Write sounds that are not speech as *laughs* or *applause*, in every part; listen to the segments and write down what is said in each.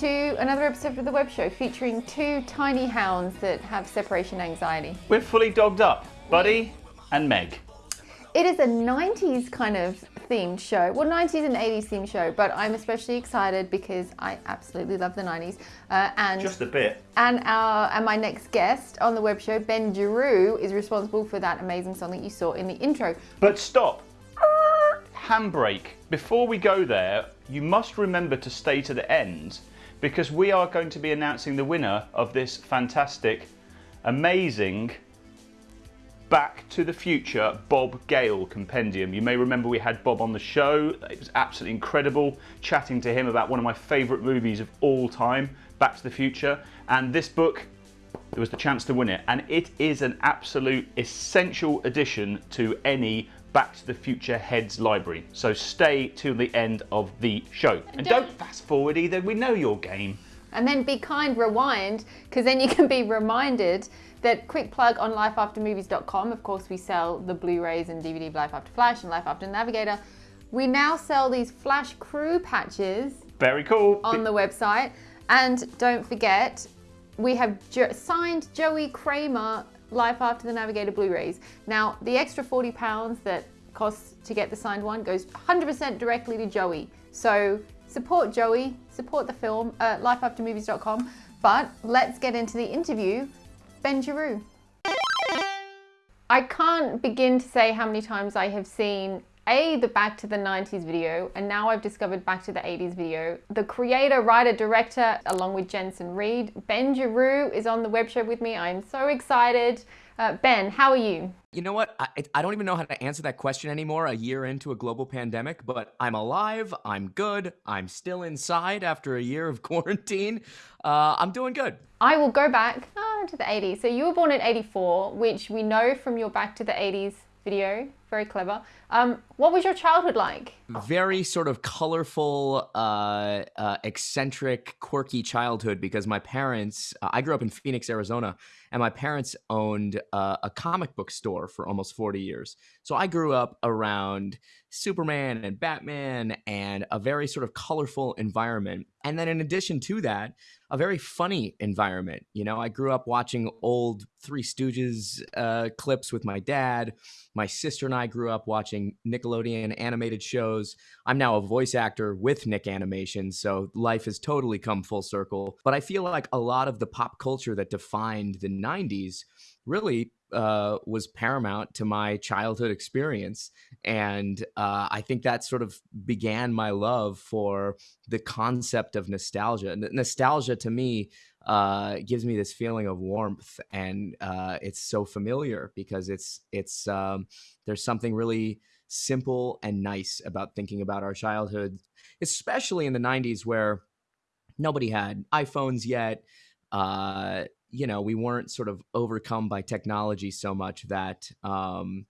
To another episode of the Web Show featuring two tiny hounds that have separation anxiety. We're fully dogged up, Buddy and Meg. It is a 90s kind of themed show. Well, 90s and 80s themed show, but I'm especially excited because I absolutely love the 90s. Uh, and Just a bit. and our and my next guest on the web show, Ben Giroux, is responsible for that amazing song that you saw in the intro. But stop. Handbrake. Before we go there, you must remember to stay to the end because we are going to be announcing the winner of this fantastic, amazing Back to the Future Bob Gale compendium. You may remember we had Bob on the show. It was absolutely incredible chatting to him about one of my favourite movies of all time, Back to the Future. And this book, there was the chance to win it. And it is an absolute essential addition to any Back to the Future Heads library. So stay till the end of the show. And don't- don't fast forward either, we know your game. And then be kind, rewind, because then you can be reminded that quick plug on lifeaftermovies.com. Of course, we sell the Blu-rays and DVD of Life After Flash and Life After Navigator. We now sell these Flash Crew patches Very cool. on the website. And don't forget, we have jo- signed Joey Cramer Life After the Navigator Blu-rays. Now, the extra 40 pounds that costs to get the signed one goes 100% directly to Joey. So support Joey, support the film at lifeaftermovies.com. But let's get into the interview. Ben Giroux. I can't begin to say how many times I have seen A, the Back to the 90s video, and now I've discovered Back to the 80s video. The creator, writer, director, along with Jensen Reed, Ben Giroux is on the web show with me. I'm so excited. Uh, ben, how are you? You know what? I, I don't even know how to answer that question anymore a year into a global pandemic, but I'm alive. I'm good. I'm still inside after a year of *laughs* quarantine. Uh, I'm doing good. I will go back ah, to the 80s. So you were born in 84, which we know from your Back to the 80s video. Very clever. Um, what was your childhood like? Very sort of colorful, uh, uh, eccentric, quirky childhood because my parents, uh, I grew up in Phoenix, Arizona, and my parents owned uh, a comic book store for almost 40 years. So I grew up around Superman and Batman and a very sort of colorful environment. And then in addition to that, a very funny environment. You know, I grew up watching old Three Stooges uh, clips with my dad. My sister and I grew up watching Nickelodeon animated shows. I'm now a voice actor with Nick Animation, so life has totally come full circle. But I feel like a lot of the pop culture that defined the 90s really uh, was paramount to my childhood experience. And uh, I think that sort of began my love for the concept of nostalgia. N- nostalgia to me uh, gives me this feeling of warmth, and uh, it's so familiar because it's it's um, there's something really simple and nice about thinking about our childhood, especially in the '90s where nobody had iPhones yet. Uh, you know, we weren't sort of overcome by technology so much that um,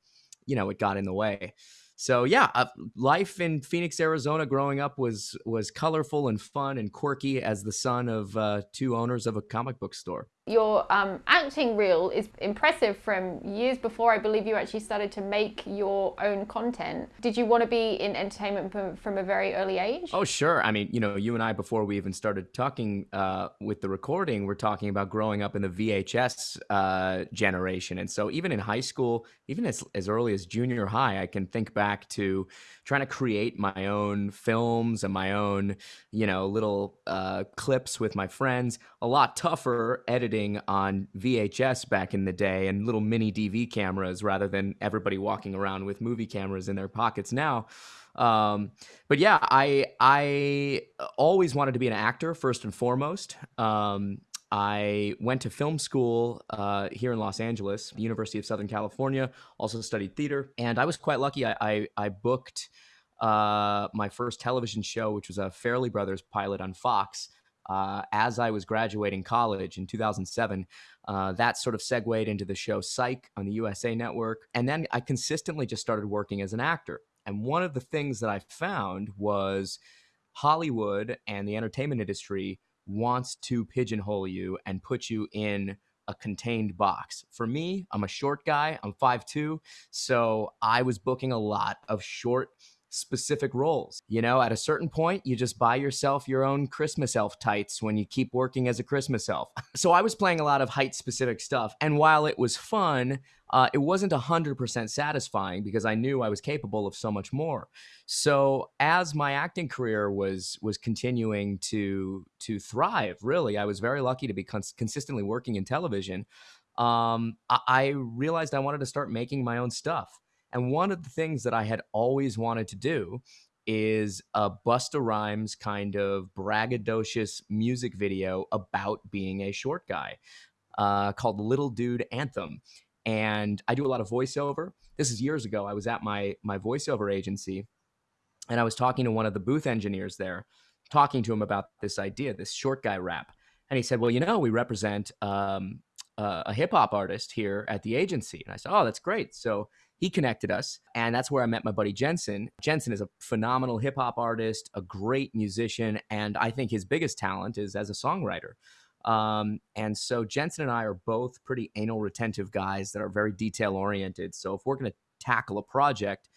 you know it got in the way. So yeah, uh, life in Phoenix, Arizona, growing up was was colorful and fun and quirky as the son of uh, two owners of a comic book store. Your um, acting reel is impressive from years before I believe you actually started to make your own content. Did you want to be in entertainment from, from a very early age? Oh sure, I mean you know you and I before we even started talking uh, with the recording, we're talking about growing up in the VHS uh, generation, and so even in high school, even as as early as junior high, I can think back to trying to create my own films and my own you know little uh, clips with my friends. A lot tougher editing on VHS back in the day and little mini DV cameras rather than everybody walking around with movie cameras in their pockets now. Um, but yeah, I I always wanted to be an actor first and foremost. Um, I went to film school uh, here in Los Angeles, University of Southern California. Also studied theater, and I was quite lucky. I I, I booked uh, my first television show, which was a Farrelly Brothers pilot on Fox. Uh, as I was graduating college in 2007, uh, that sort of segued into the show Psych on the USA Network. And then I consistently just started working as an actor. And one of the things that I found was Hollywood and the entertainment industry wants to pigeonhole you and put you in a contained box. For me, I'm a short guy, I'm 5'2, so I was booking a lot of short specific roles. You know, at a certain point, you just buy yourself your own Christmas elf tights when you keep working as a Christmas elf. *laughs* so I was playing a lot of height specific stuff. And while it was fun, uh, it wasn't 100% satisfying because I knew I was capable of so much more. So as my acting career was was continuing to to thrive, really, I was very lucky to be cons- consistently working in television. Um, I, I realized I wanted to start making my own stuff. And one of the things that I had always wanted to do is a Busta Rhymes kind of braggadocious music video about being a short guy uh, called Little Dude Anthem. And I do a lot of voiceover. This is years ago. I was at my my voiceover agency and I was talking to one of the booth engineers there, talking to him about this idea, this short guy rap. And he said, Well, you know, we represent um, uh, a hip hop artist here at the agency. And I said, Oh, that's great. So he connected us, and that's where I met my buddy Jensen. Jensen is a phenomenal hip hop artist, a great musician, and I think his biggest talent is as a songwriter. Um, and so Jensen and I are both pretty anal retentive guys that are very detail oriented. So if we're going to tackle a project,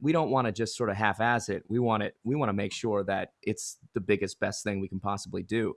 we don't want to just sort of half-ass it. We want it. We want to make sure that it's the biggest, best thing we can possibly do.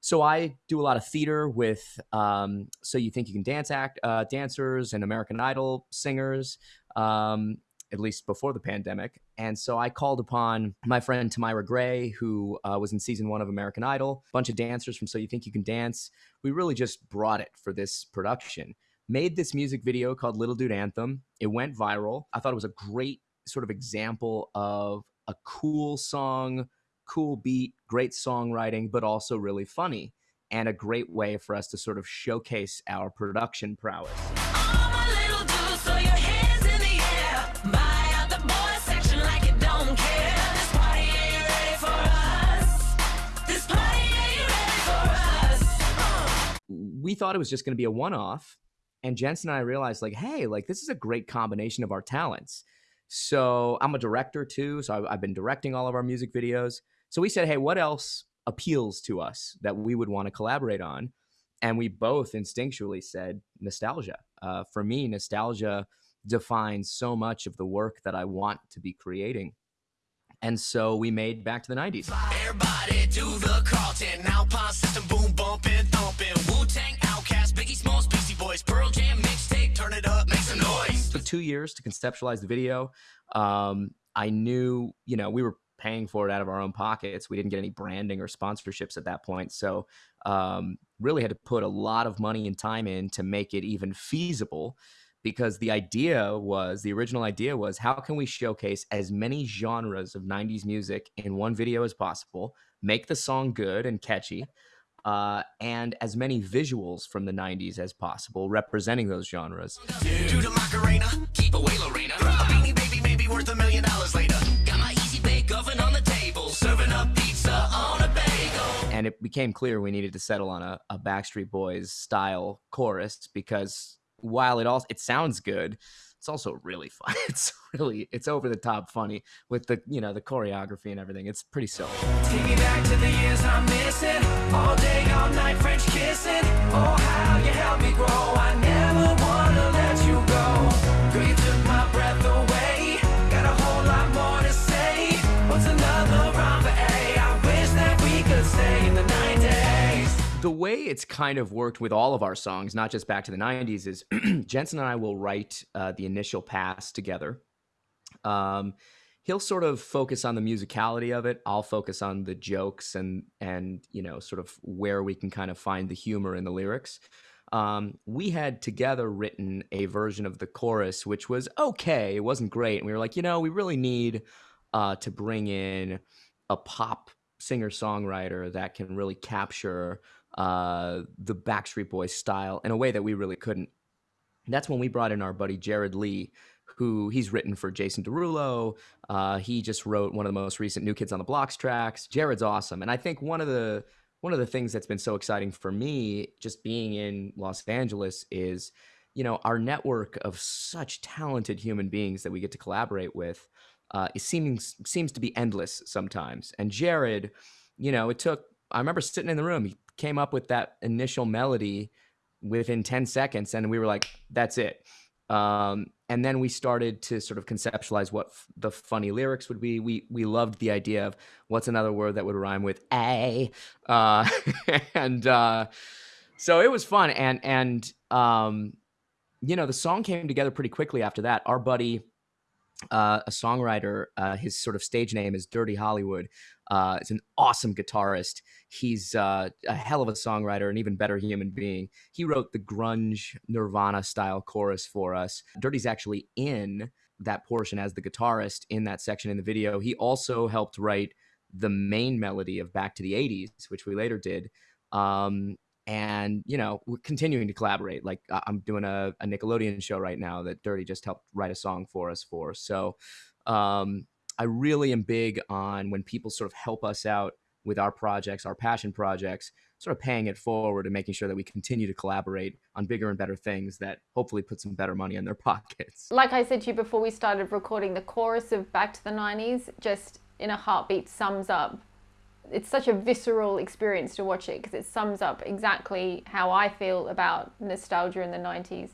So I do a lot of theater with um, So You Think You Can Dance act uh, dancers and American Idol singers, um, at least before the pandemic. And so I called upon my friend Tamyra Gray, who uh, was in season one of American Idol, a bunch of dancers from So You Think You Can Dance. We really just brought it for this production. Made this music video called Little Dude Anthem. It went viral. I thought it was a great sort of example of a cool song cool beat, great songwriting, but also really funny and a great way for us to sort of showcase our production prowess. We thought it was just going to be a one off. And Jensen and I realized, like, hey, like, this is a great combination of our talents. So I'm a director too. So I've, I've been directing all of our music videos. So we said, hey, what else appeals to us that we would want to collaborate on? And we both instinctually said nostalgia. Uh, for me, nostalgia defines so much of the work that I want to be creating. And so we made Back to the 90s. Everybody do the Carlton, system, boom, bumping, thumping, Wu-Tang, OutKast, Biggie Smalls, Beastie Boys, Pearl Jam, mixtape, turn it up, make some noise. It took two years to conceptualize the video. Um, I knew, you know, we were paying for it out of our own pockets. We didn't get any branding or sponsorships at that point. So, um, really had to put a lot of money and time in to make it even feasible because the idea was the original idea was how can we showcase as many genres of 90s music in one video as possible, make the song good and catchy. Uh, and as many visuals from the 90s as possible representing those genres. Dude. Macarena, And it became clear we needed to settle on a, a Backstreet Boys style chorus because while it all it sounds good, it's also really *laughs* fun. It's really it's over the top funny with the you know the choreography and everything. It's pretty silly. Take me back to the years I'm missing, all day, all night, French kissing. Oh, how you me grow. I never The way it's kind of worked with all of our songs, not just back to the 90s, is *clears throat* Jensen and I will write uh, the initial pass together. Um, he'll sort of focus on the musicality of it. I'll focus on the jokes and and you know sort of where we can kind of find the humor in the lyrics. Um, we had together written a version of the chorus, which was okay. It wasn't great, and we were like, you know, we really need uh, to bring in a pop singer songwriter that can really capture uh, the Backstreet Boys style in a way that we really couldn't. That's when we brought in our buddy Jared Lee, who he's written for Jason Derulo. Uh, he just wrote one of the most recent New Kids on the Blocks tracks. Jared's awesome, and I think one of the one of the things that's been so exciting for me, just being in Los Angeles, is you know our network of such talented human beings that we get to collaborate with uh, it seems seems to be endless sometimes. And Jared, you know, it took. I remember sitting in the room. He came up with that initial melody within 10 seconds, and we were like, "That's it." Um, and then we started to sort of conceptualize what f- the funny lyrics would be. We we loved the idea of what's another word that would rhyme with a, uh, *laughs* and uh, so it was fun. And and um, you know the song came together pretty quickly after that. Our buddy uh, a songwriter. Uh, his sort of stage name is Dirty Hollywood. Uh, an awesome guitarist. He's uh, a hell of a songwriter, an even better human being. He wrote the grunge Nirvana style chorus for us. Dirty's actually in that portion as the guitarist in that section in the video. He also helped write the main melody of Back to the 80s, which we later did. Um, and you know we're continuing to collaborate like i'm doing a, a, nickelodeon show right now that dirty just helped write a song for us for so um, i really am big on when people sort of help us out with our projects our passion projects sort of paying it forward and making sure that we continue to collaborate on bigger and better things that hopefully put some better money in their *laughs* pockets. Like i said to you before we started recording the chorus of back to the 90s just in a heartbeat sums up it's such a visceral experience to watch it because it sums up exactly how I feel about nostalgia in the 90s.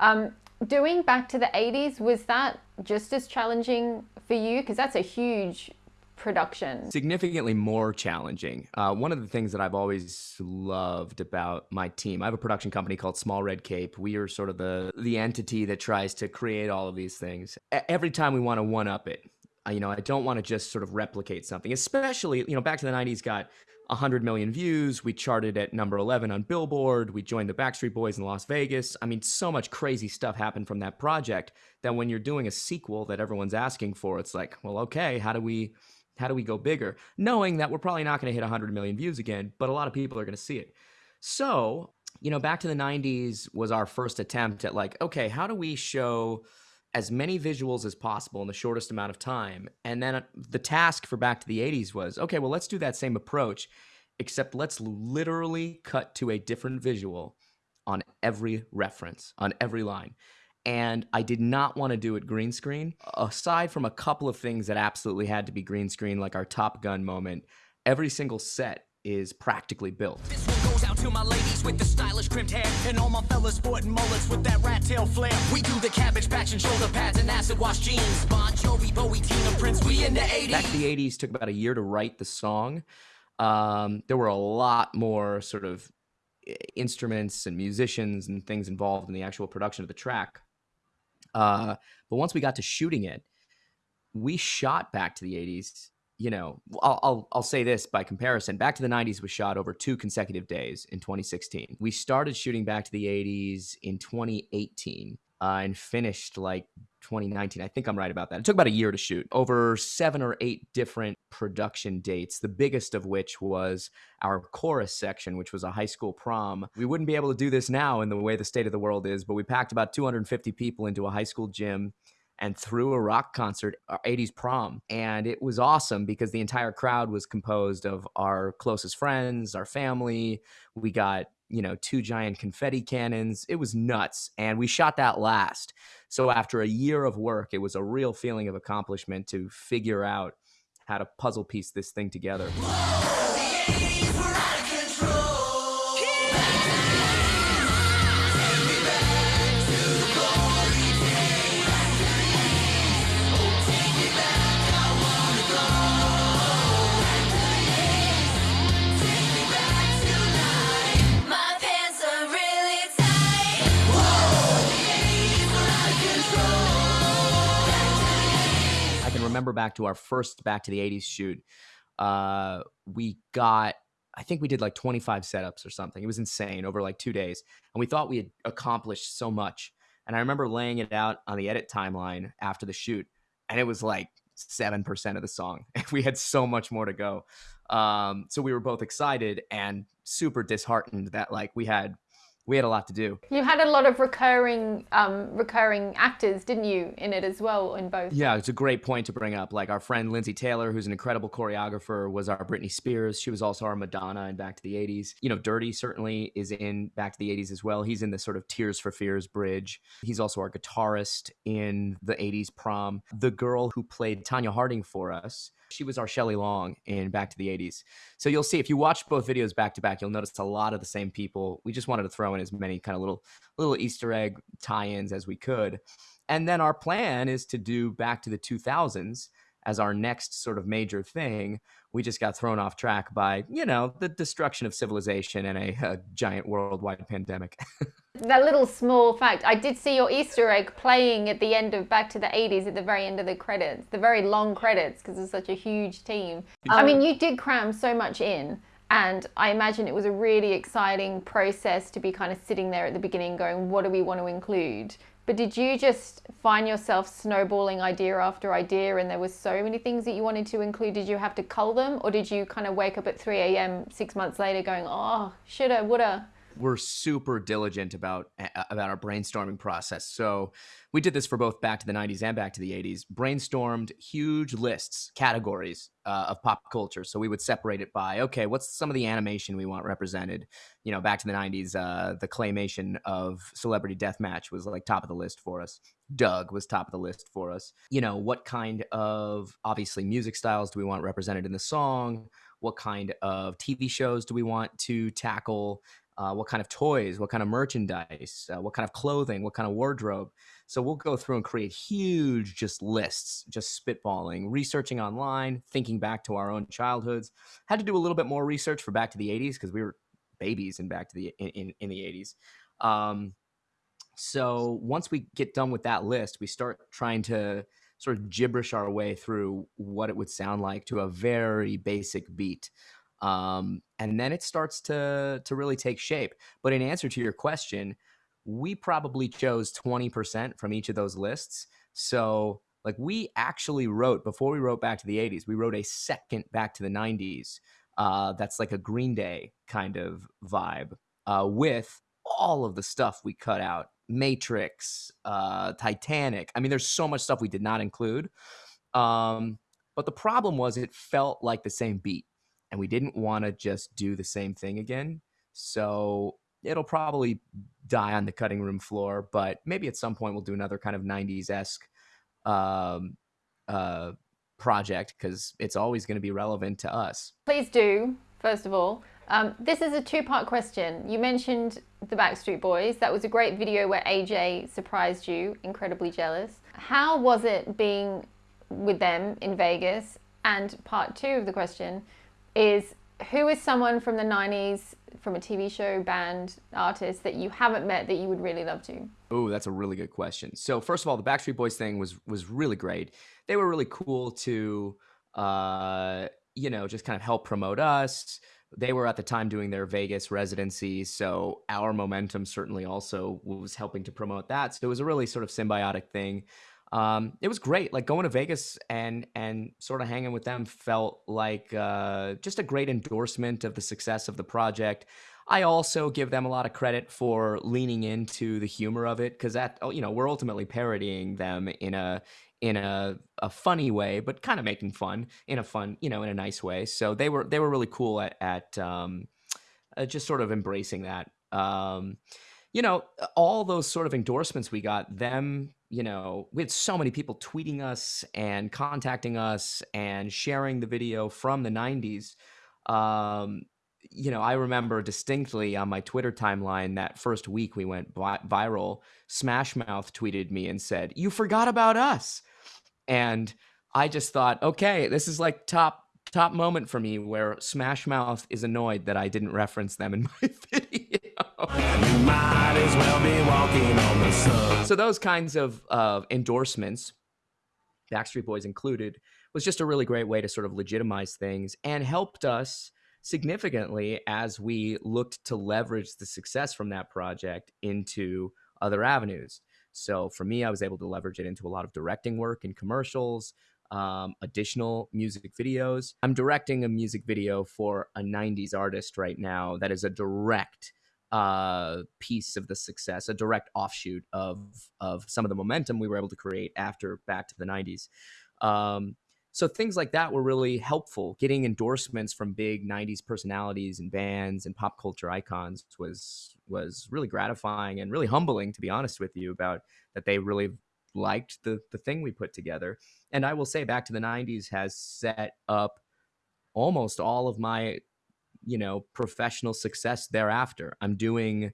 Um, doing back to the 80s, was that just as challenging for you? Because that's a huge production. Significantly more challenging. Uh, one of the things that I've always loved about my team, I have a production company called Small Red Cape. We are sort of the the entity that tries to create all of these things. Every time we want to one up it, you know, I don't want to just sort of replicate something, especially, you know, back to the 90s got 100 million views. We charted at number 11 on Billboard. We joined the Backstreet Boys in Las Vegas. I mean, so much crazy stuff happened from that project that when you're doing a sequel that everyone's asking for, it's like, well, okay, how do we how do we go bigger? Knowing that we're probably not going to hit 100 million views again, but a lot of people are going to see it. So, you know, back to the 90s was our first attempt at like, okay, how do we show as many visuals as possible in the shortest amount of time. And then uh, the task for Back to the 80s was okay, well, let's do that same approach, except let's literally cut to a different visual on every reference, on every line. And I did not want to do it green screen. Aside from a couple of things that absolutely had to be green screen, like our Top Gun moment, every single set is practically built. Goes out to my ladies with the stylish crimped hair and all my fellas sporting mullets with that rat tail flair. We do the cabbage patch and shoulder pads and acid wash jeans. Bon Jovi, Bowie, Tina, Prince, we in the 80s. Back the 80s took about a year to write the song. Um, there were a lot more sort of instruments and musicians and things involved in the actual production of the track. Uh, but once we got to shooting it, we shot back to the 80s you know, I'll, I'll, I'll say this by comparison. Back to the 90s was shot over two consecutive days in 2016. We started shooting Back to the 80s in 2018 uh, and finished like 2019. I think I'm right about that. It took about a year to shoot, over seven or eight different production dates, the biggest of which was our chorus section, which was a high school prom. We wouldn't be able to do this now in the way the state of the world is, but we packed about 250 people into a high school gym and threw a rock concert, our 80s uh, prom. And it was awesome because the entire crowd was composed of our closest friends, our family. We got, you know, two giant confetti cannons. It was nuts. And we shot that last. So after a year of work, it was a real feeling of accomplishment to figure out how to puzzle piece this thing together. Remember back to our first back to the 80s shoot uh, we got i think we did like 25 setups or something. It was insane over like two days and we thought we had accomplished so much. And i remember laying it out on the edit timeline after the shoot and it was like 7% of the song. *laughs* We had so much more to go. Um, so we were both excited and super disheartened that like we had we had a lot to do. You had a lot of recurring um, recurring actors, didn't you, in it as well, in both? Yeah, it's a great point to bring up. Like our friend Lindsay Taylor, who's an incredible choreographer, was our Britney Spears. She was also our Madonna in Back to the 80s. You know, Dirty certainly is in Back to the 80s as well. He's in the sort of Tears for Fears bridge. He's also our guitarist in the 80s prom. The girl who played Tonya Harding for us she was our Shelley Long in Back to the 80s. So you'll see if you watch both videos back to back, you'll notice a lot of the same people. We just wanted to throw in as many kind of little little Easter egg tie-ins as we could. And then our plan is to do back to the 2000s as our next sort of major thing. We just got thrown off track by, you know, the destruction of civilization and a, a giant worldwide pandemic. *laughs* that little small fact, I did see your Easter egg playing at the end of Back to the 80s at the very end of the credits, the very long credits, because it's such a huge team. I mean, you did cram so much in. And I imagine it was a really exciting process to be kind of sitting there at the beginning going, what do we want to include? But did you just find yourself snowballing idea after idea and there was so many things that you wanted to include? Did you have to cull them or did you kind of wake up at 3 a.m. six months later going, oh, shoulda, woulda? We're super diligent about about our brainstorming process. So we did this for both back to the 90s and back to the 80s. Brainstormed huge lists, categories uh, of pop culture. So we would separate it by okay, what's some of the animation we want represented? You know, back to the 90s, uh, the claymation of Celebrity Deathmatch was like top of the list for us. Doug was top of the list for us. You know, what kind of obviously music styles do we want represented in the song? What kind of TV shows do we want to tackle? Uh, what kind of toys, what kind of merchandise, uh, what kind of clothing, what kind of wardrobe. So we'll go through and create huge just lists, just spitballing, researching online, thinking back to our own childhoods. Had to do a little bit more research for Back to the 80s because we were babies in Back to the in, in, in the 80s. Um, so once we get done with that list, we start trying to sort of gibberish our way through what it would sound like to a very basic beat um, and then it starts to to really take shape. But in answer to your question, we probably chose 20% from each of those lists. So like we actually wrote before we wrote back to the 80s, we wrote a second back to the 90s. Uh, that's like a Green Day kind of vibe uh, with all of the stuff we cut out Matrix, uh, Titanic. I mean, there's so much stuff we did not include. Um, but the problem was it felt like the same beat and we didn't want to just do the same thing again. So it'll probably die on the cutting room floor, but maybe at some point we'll do another kind of 90s esque um, uh, project because it's always going to be relevant to us. Please do, first of all. Um, this is a two part question. You mentioned the Backstreet Boys. That was a great video where AJ surprised you, incredibly jealous. How was it being with them in Vegas? And part two of the question is who is someone from the 90s from a TV show, band, artist that you haven't met that you would really love to? Oh, that's a really good question. So first of all, the Backstreet Boys thing was was really great. They were really cool to uh, you know, just kind of help promote us. They were at the time doing their Vegas residency, so our momentum certainly also was helping to promote that. So it was a really sort of symbiotic thing um, it was great. Like going to Vegas and and sort of hanging with them felt like uh, just a great endorsement of the success of the project. I also give them a lot of credit for leaning into the humor of it because that oh, you know we're ultimately parodying them in a in a, a funny way, but kind of making fun in a fun you know in a nice way. So they were they were really cool at at um, uh, just sort of embracing that. Um, you know, all those sort of endorsements we got, them you know, we had so many people tweeting us and contacting us and sharing the video from the 90s. Um, you know, I remember distinctly on my Twitter timeline that first week we went viral. Smash Mouth tweeted me and said, You forgot about us. And I just thought, okay, this is like top top moment for me where Smash Mouth is annoyed that I didn't reference them in *laughs* my video. Well so those kinds of uh, endorsements, Backstreet Boys included, was just a really great way to sort of legitimize things and helped us significantly as we looked to leverage the success from that project into other avenues. So for me, I was able to leverage it into a lot of directing work and commercials, um, additional music videos. I'm directing a music video for a 90s artist right now that is a direct uh, piece of the success, a direct offshoot of of some of the momentum we were able to create after Back to the 90s. Um, so things like that were really helpful. Getting endorsements from big 90s personalities and bands and pop culture icons was was really gratifying and really humbling to be honest with you about that they really liked the the thing we put together. And I will say back to the 90s has set up almost all of my you know professional success thereafter. I'm doing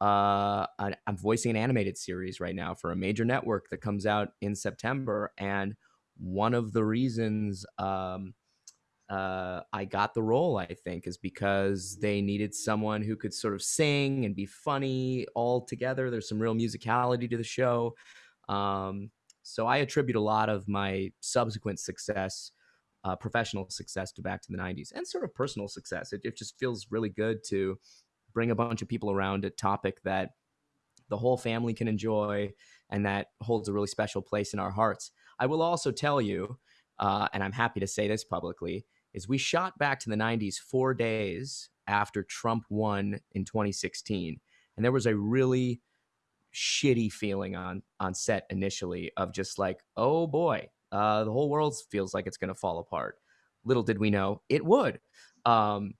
uh, I'm voicing an animated series right now for a major network that comes out in September, and one of the reasons um, uh, I got the role, I think, is because they needed someone who could sort of sing and be funny all together. There's some real musicality to the show. Um, so I attribute a lot of my subsequent success, uh, professional success, to back to the 90s and sort of personal success. It, it just feels really good to bring a bunch of people around a topic that the whole family can enjoy and that holds a really special place in our hearts. I will also tell you, uh, and I'm happy to say this publicly, is we shot back to the 90s four days after Trump won in 2016. And there was a really shitty feeling on on set initially of just like, oh boy, uh, the whole world feels like it's going to fall apart. Little did we know it would. Um,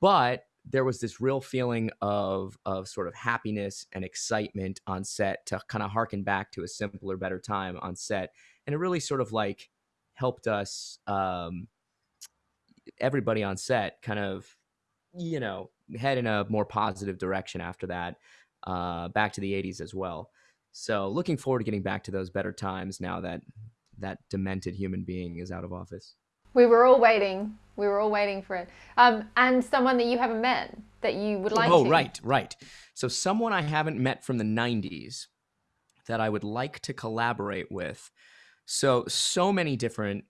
but there was this real feeling of of sort of happiness and excitement on set to kind of harken back to a simpler, better time on set, and it really sort of like helped us um, everybody on set kind of, you know, head in a more positive direction after that, uh, back to the 80s as well. So looking forward to getting back to those better times now that that demented human being is out of office. We were all waiting. We were all waiting for it. Um, and someone that you haven't met that you would like oh, to. right, right. So someone I haven't met from the 90s that I would like to collaborate with. So, so many different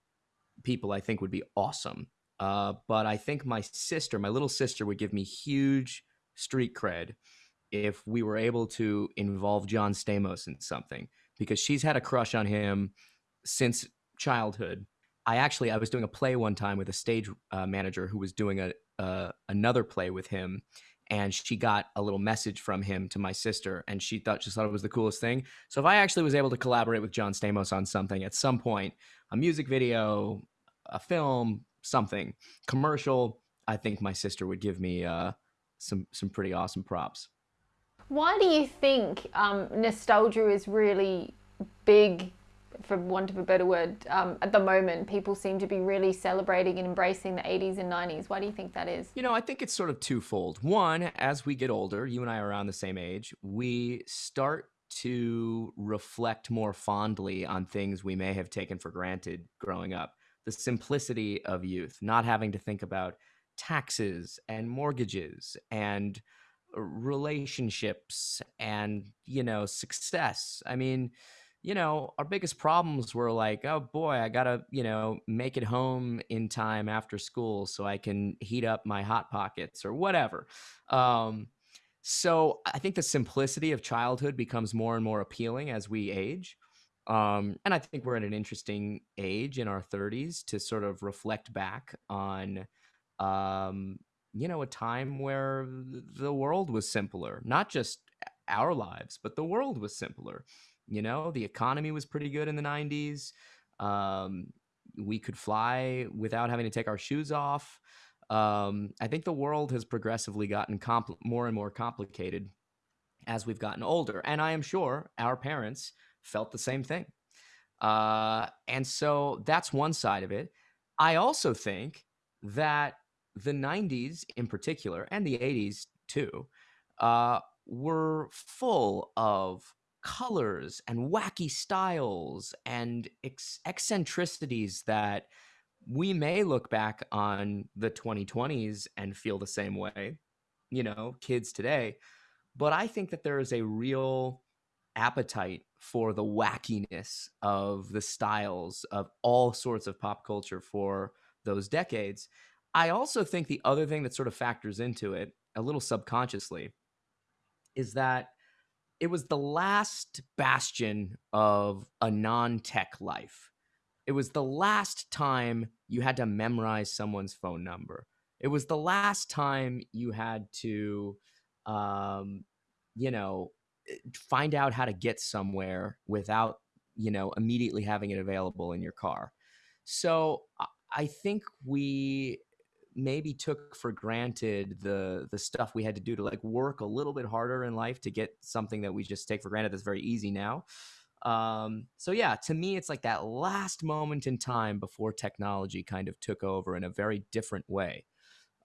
people I think would be awesome. Uh, but I think my sister, my little sister, would give me huge street cred if we were able to involve John Stamos in something because she's had a crush on him since childhood. I actually I was doing a play one time with a stage uh, manager who was doing a uh, another play with him, and she got a little message from him to my sister, and she thought she thought it was the coolest thing. So if I actually was able to collaborate with John Stamos on something at some point, a music video, a film, something commercial, I think my sister would give me uh, some some pretty awesome props. Why do you think um, nostalgia is really big, for want of a better word, um, at the moment? People seem to be really celebrating and embracing the 80s and 90s. Why do you think that is? You know, I think it's sort of twofold. One, as we get older, you and I are around the same age, we start to reflect more fondly on things we may have taken for granted growing up the simplicity of youth, not having to think about taxes and mortgages and relationships and, you know, success. I mean, you know, our biggest problems were like, oh boy, I gotta, you know, make it home in time after school so I can heat up my hot pockets or whatever. Um, so I think the simplicity of childhood becomes more and more appealing as we age. Um, and I think we're at an interesting age in our 30s to sort of reflect back on, um, you know, a time where the world was simpler, not just our lives, but the world was simpler. You know, the economy was pretty good in the 90s. Um, we could fly without having to take our shoes off. Um, I think the world has progressively gotten more and more complicated as we've gotten older. And I am sure our parents felt the same thing. Uh, and so that's one side of it. I also think that the 90s in particular, and the 80s too, uh, were full of colors and wacky styles and ex- eccentricities that we may look back on the 2020s and feel the same way, you know, kids today. But I think that there is a real appetite for the wackiness of the styles of all sorts of pop culture for those decades. I also think the other thing that sort of factors into it a little subconsciously is that it was the last bastion of a non tech life. It was the last time you had to memorize someone's phone number. It was the last time you had to, um, you know, find out how to get somewhere without you know immediately having it available in your car so i think we maybe took for granted the the stuff we had to do to like work a little bit harder in life to get something that we just take for granted that's very easy now um so yeah to me it's like that last moment in time before technology kind of took over in a very different way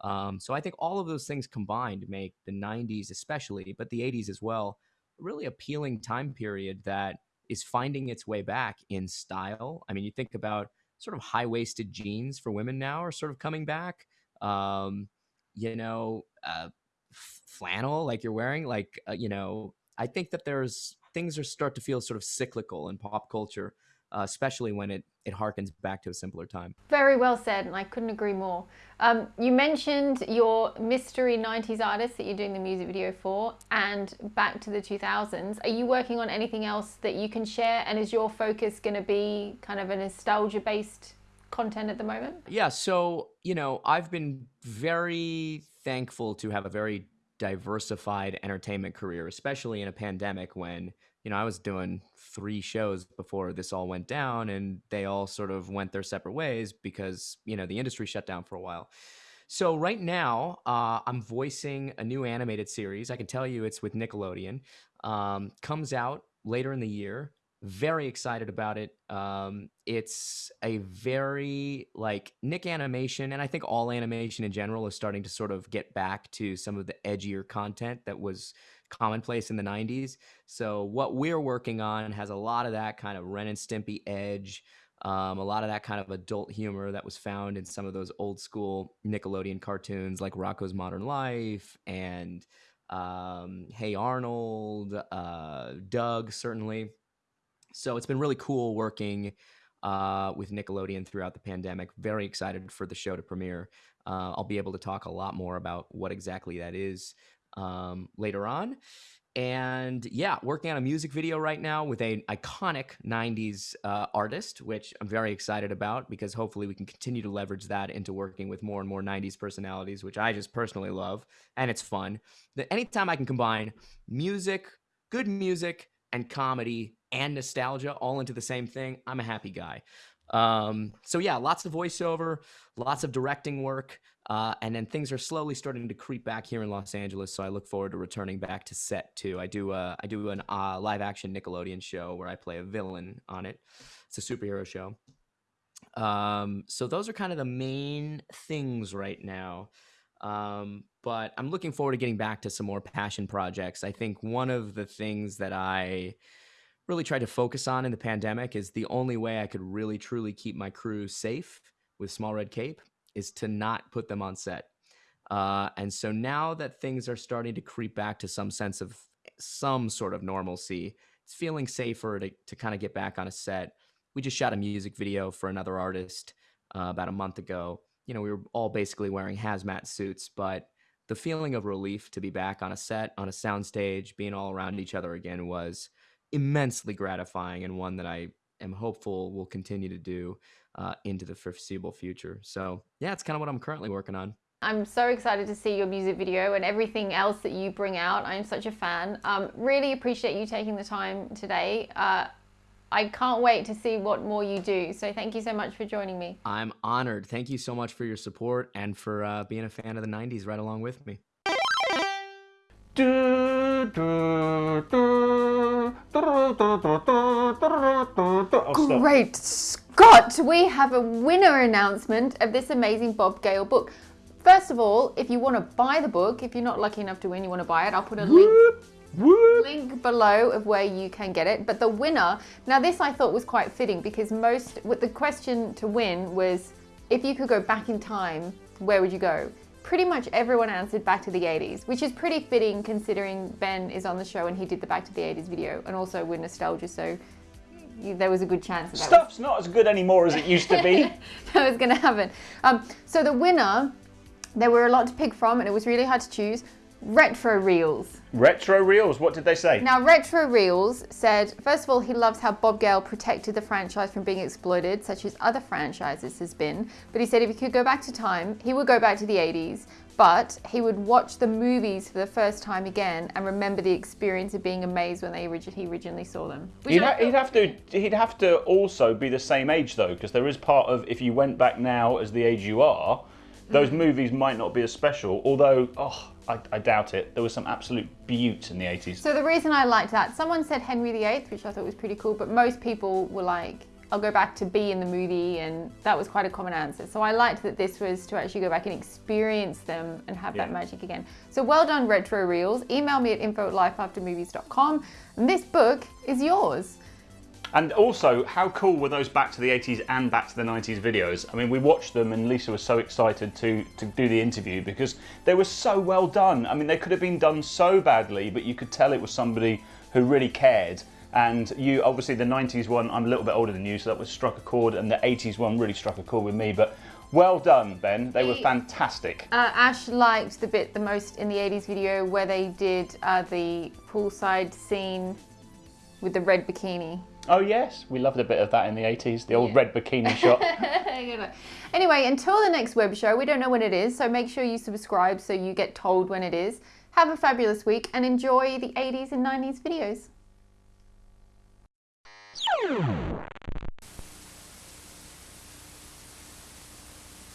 Um, so I think all of those things combined make the 90s, especially, but the 80s as well, a really appealing time period that is finding its way back in style. I mean, you think about sort of high waisted jeans for women now are sort of coming back. Um, you know, uh, flannel like you're wearing, like, uh, you know, I think that there's things are start to feel sort of cyclical in pop culture uh, especially when it, it harkens back to a simpler time. Very well said, and I couldn't agree more. Um, you mentioned your mystery 90s artist that you're doing the music video for and back to the 2000s. Are you working on anything else that you can share? And is your focus going to be kind of a nostalgia based content at the moment? Yeah, so, you know, I've been very thankful to have a very diversified entertainment career, especially in a pandemic when you know, I was doing three shows before this all went down, and they all sort of went their separate ways because, you know, the industry shut down for a while. So right now, uh, I'm voicing a new animated series. I can tell you it's with Nickelodeon. Um, comes out later in the year. Very excited about it. Um, it's a very like Nick animation, and I think all animation in general is starting to sort of get back to some of the edgier content that was commonplace in the 90s. So what we're working on has a lot of that kind of Ren and Stimpy edge, um, a lot of that kind of adult humor that was found in some of those old school Nickelodeon cartoons like Rocko's Modern Life and um, Hey Arnold, uh, Doug, certainly. So it's been really cool working uh, with Nickelodeon throughout the pandemic. Very excited for the show to premiere. Uh, I'll be able to talk a lot more about what exactly that is um, later on. And yeah, working on a music video right now with an iconic 90s uh, artist, which I'm very excited about because hopefully we can continue to leverage that into working with more and more 90s personalities, which I just personally love. And it's fun. That anytime I can combine music, good music, and comedy and nostalgia all into the same thing, I'm a happy guy. Um, so yeah, lots of voiceover, lots of directing work, uh, and then things are slowly starting to creep back here in Los Angeles. So I look forward to returning back to set too. I do uh, I do an uh, live action Nickelodeon show where I play a villain on it. It's a superhero show. Um, so those are kind of the main things right now. Um, but I'm looking forward to getting back to some more passion projects. I think one of the things that I really tried to focus on in the pandemic is the only way I could really truly keep my crew safe with Small Red Cape is to not put them on set. Uh, and so now that things are starting to creep back to some sense of some sort of normalcy, it's feeling safer to, to kind of get back on a set. We just shot a music video for another artist uh, about a month ago. You know, we were all basically wearing hazmat suits, but the feeling of relief to be back on a set, on a soundstage, being all around each other again was immensely gratifying and one that I am hopeful will continue to do uh, into the foreseeable future. So yeah, it's kind of what I'm currently working on. I'm so excited to see your music video and everything else that you bring out. I'm such a fan. Um, really appreciate you taking the time today. Uh, I can't wait to see what more you do. So thank you so much for joining me. I'm honored. Thank you so much for your support and for uh, being a fan of the 90s right along with me. Do, do, do, Great Scott, we have a winner announcement of this amazing Bob Gale book. First of all, if you want to buy the book, if you're not lucky enough to win, you want to buy it, I'll put a link link below of where you can get it. But the winner, now this I thought was quite fitting because most, with the question to win was, if you could go back in time, where would you go? pretty much everyone answered back to the 80s, which is pretty fitting considering Ben is on the show and he did the back to the 80s video and also with nostalgia, so there was a good chance that, Stuff's that not as good anymore as it used to be. *laughs* that was going to happen. Um, so the winner, there were a lot to pick from and it was really hard to choose. Retro Reels. Retro Reels, what did they say? Now, Retro Reels said, first of all, he loves how Bob Gale protected the franchise from being exploited, such as other franchises has been. But he said if he could go back to time, he would go back to the 80s, but he would watch the movies for the first time again and remember the experience of being amazed when they origi- he originally saw them. He'd, ha- he'd, have to. He'd have to also be the same age though, because there is part of if you went back now as the age you are, those mm. movies might not be as special. Although, oh, I, I, doubt it. There was some absolute buttes in the 80s. So the reason I liked that, someone said Henry VIII, which I thought was pretty cool, but most people were like I'll go back to be in the movie, and that was quite a common answer. So I liked that this was to actually go back and experience them and have that magic again. So well done, Retro Reels. Email me at info at lifeaftermovies.com. And this book is yours. And also, how cool were those Back to the 80s and Back to the 90s videos? I mean, we watched them and Lisa was so excited to, to do the interview because they were so well done. I mean, they could have been done so badly, but you could tell it was somebody who really cared. And you, obviously, the 90s one, I'm a little bit older than you, so that was struck a chord, and the 80s one really struck a chord with me. But well done, Ben. They were fantastic. Uh, Ash liked the bit the most in the 80s video where they did uh, the poolside scene with the red bikini. Oh, yes, we loved a bit of that in the 80s, the old Yeah. red bikini shot. *laughs* Anyway, until the next web show, we don't know when it is, so make sure you subscribe so you get told when it is. Have a fabulous week and enjoy the 80s and 90s videos.